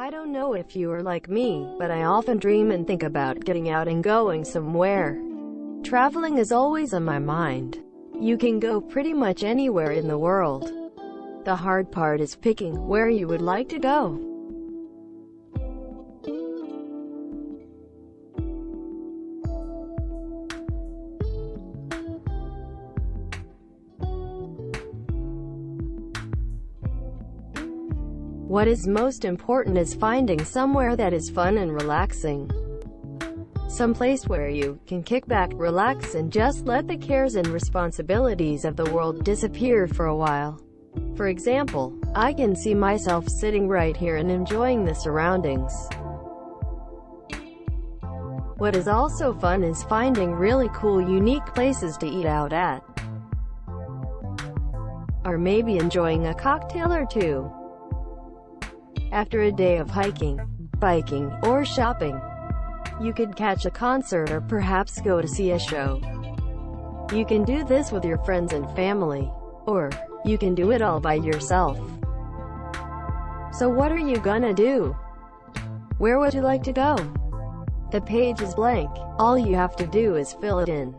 I don't know if you are like me, but I often dream and think about getting out and going somewhere. Traveling is always on my mind. You can go pretty much anywhere in the world. The hard part is picking where you would like to go. What is most important is finding somewhere that is fun and relaxing. Some place where you can kick back, relax and just let the cares and responsibilities of the world disappear for a while. For example, I can see myself sitting right here and enjoying the surroundings. What is also fun is finding really cool unique places to eat out at. Or maybe enjoying a cocktail or two. After a day of hiking, biking, or shopping, you could catch a concert or perhaps go to see a show. You can do this with your friends and family. Or, you can do it all by yourself. So what are you gonna do? Where would you like to go? The page is blank. All you have to do is fill it in.